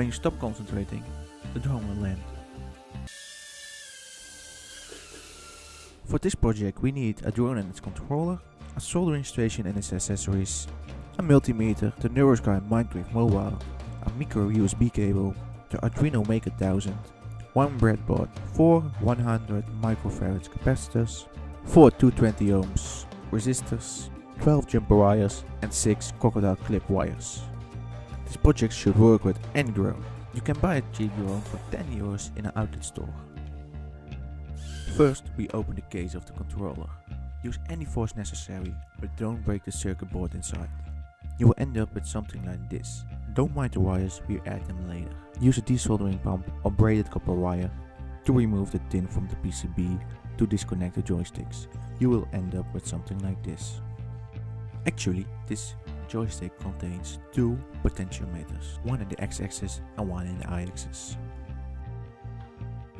When you stop concentrating, the drone will land. For this project we need a drone and its controller, a soldering station and its accessories, a multimeter, the NeuroSky Mindwave mobile, a micro USB cable, the Arduino Maker 1000, one breadboard, 4 100 microfarads capacitors, 4 220 ohms resistors, 12 jumper wires and 6 crocodile clip wires. This project should work with any drone. You can buy a cheap drone for 10 euros in an outlet store. First we open the case of the controller. Use any force necessary, but don't break the circuit board inside. You will end up with something like this. Don't mind the wires, we add them later. Use a desoldering pump or braided copper wire to remove the tin from the PCB to disconnect the joysticks. You will end up with something like this. Actually, this joystick contains two potentiometers, one in the x-axis and one in the y-axis.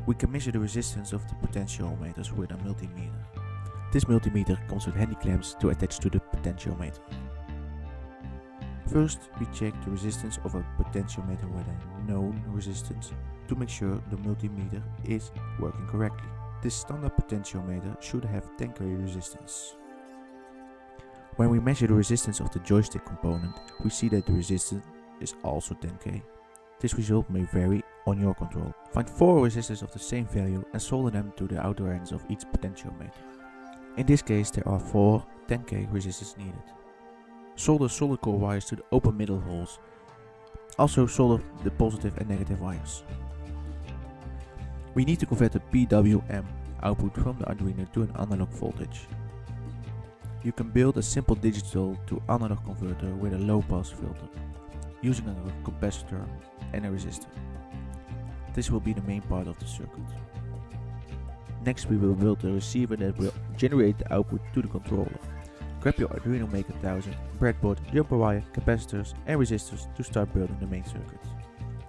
We can measure the resistance of the potentiometers with a multimeter. This multimeter comes with handy clamps to attach to the potentiometer. First, we check the resistance of a potentiometer with a known resistance to make sure the multimeter is working correctly. This standard potentiometer should have 10k resistance. When we measure the resistance of the joystick component, we see that the resistance is also 10k. This result may vary on your control. Find 4 resistors of the same value and solder them to the outer ends of each potentiometer. In this case there are 4 10k resistors needed. Solder solid core wires to the open middle holes. Also solder the positive and negative wires. We need to convert the PWM output from the Arduino to an analog voltage. You can build a simple digital to analog converter with a low pass filter, using a capacitor and a resistor. This will be the main part of the circuit. Next we will build a receiver that will generate the output to the controller. Grab your Arduino Maker 1000, breadboard, jumper wire, capacitors and resistors to start building the main circuit.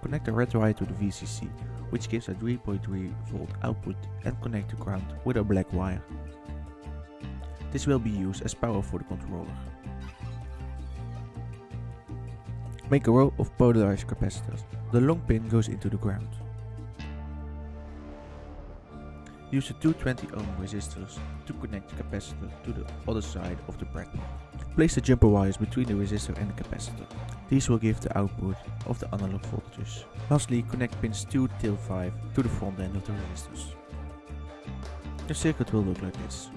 Connect the red wire to the VCC, which gives a 3.3 volt output and connect the ground with a black wire. This will be used as power for the controller. Make a row of polarized capacitors. The long pin goes into the ground. Use the 220 ohm resistors to connect the capacitor to the other side of the breadboard. Place the jumper wires between the resistor and the capacitor. These will give the output of the analog voltages. Lastly, connect pins 2 till 5 to the front end of the resistors. The circuit will look like this.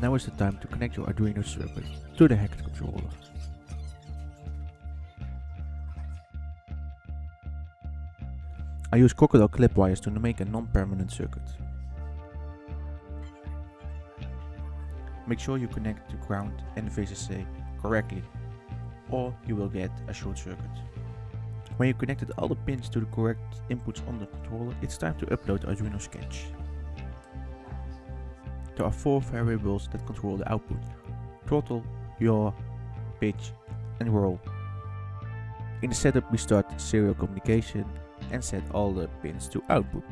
Now is the time to connect your Arduino circuit to the hacked controller. I use crocodile clip wires to make a non-permanent circuit. Make sure you connect the ground and VCC correctly or you will get a short circuit. When you connected all the pins to the correct inputs on the controller, it's time to upload Arduino Sketch. There are four variables that control the output. Throttle, yaw, pitch and roll. In the setup we start serial communication and set all the pins to output.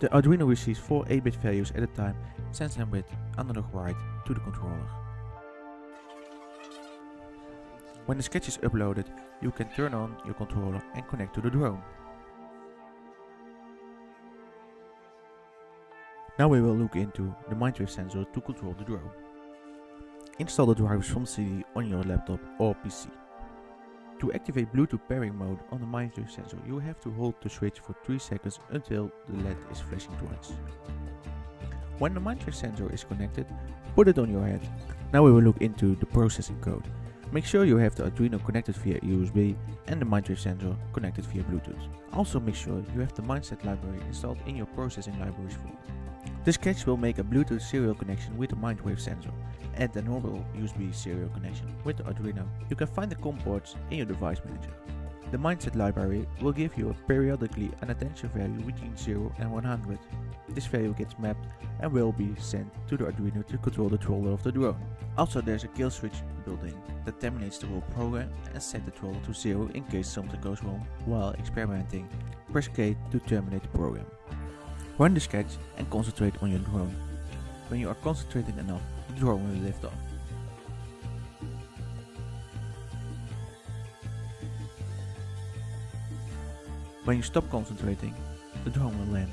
The Arduino receives 4 8-bit values at a time sends them with analog write to the controller. When the sketch is uploaded, you can turn on your controller and connect to the drone. Now we will look into the Mindwave sensor to control the drone. Install the drivers from CD on your laptop or PC. To activate Bluetooth pairing mode on the Mindwave sensor, you have to hold the switch for 3 seconds until the LED is flashing twice. When the Mindwave sensor is connected, put it on your head. Now we will look into the processing code. Make sure you have the Arduino connected via USB and the Mindwave sensor connected via Bluetooth. Also make sure you have the Mindset library installed in your processing libraries folder. The sketch will make a Bluetooth serial connection with the Mindwave sensor and a normal USB serial connection with the Arduino. You can find the COM ports in your device manager. The Mindset library will give you a periodically an attention value between 0 and 100. This value gets mapped and will be sent to the Arduino to control the throttle of the drone. Also there's a kill switch built in that terminates the whole program and set the throttle to 0 in case something goes wrong while experimenting. Press K to terminate the program. Run the sketch and concentrate on your drone. When you are concentrating enough, the drone will lift off. When you stop concentrating, the drone will land.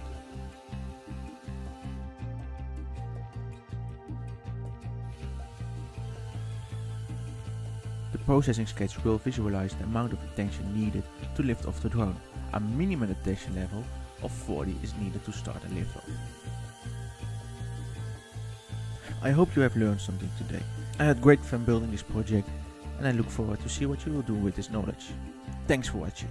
The processing sketch will visualize the amount of attention needed to lift off the drone. A minimum attention level of 40 is needed to start a lift. I hope you have learned something today. I had great fun building this project and I look forward to see what you will do with this knowledge. Thanks for watching.